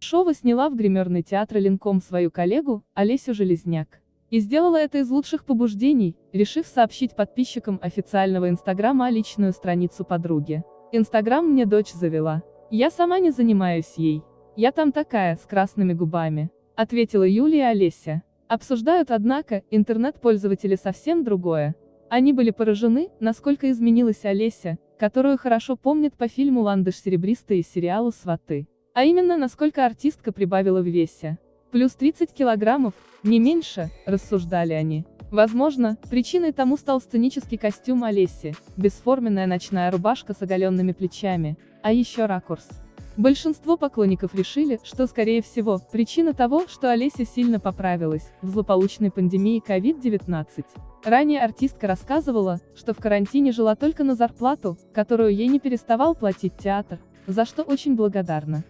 Шова сняла в гримерный театр Ленком свою коллегу, Олесю Железняк. И сделала это из лучших побуждений, решив сообщить подписчикам официального инстаграма о личную страницу подруги. Инстаграм мне дочь завела. Я сама не занимаюсь ей. Я там такая, с красными губами. Ответила Юлия Олеся. Обсуждают, однако, интернет-пользователи совсем другое. Они были поражены, насколько изменилась Олеся, которую хорошо помнят по фильму «Ландыш серебристый» и сериалу «Сваты». А именно, насколько артистка прибавила в весе. Плюс 30 килограммов, не меньше, рассуждали они. Возможно, причиной тому стал сценический костюм Олеси, бесформенная ночная рубашка с оголенными плечами, а еще ракурс. Большинство поклонников решили, что, скорее всего, причина того, что Олеся сильно поправилась, в злополучной пандемии COVID-19. Ранее артистка рассказывала, что в карантине жила только на зарплату, которую ей не переставал платить театр, за что очень благодарна.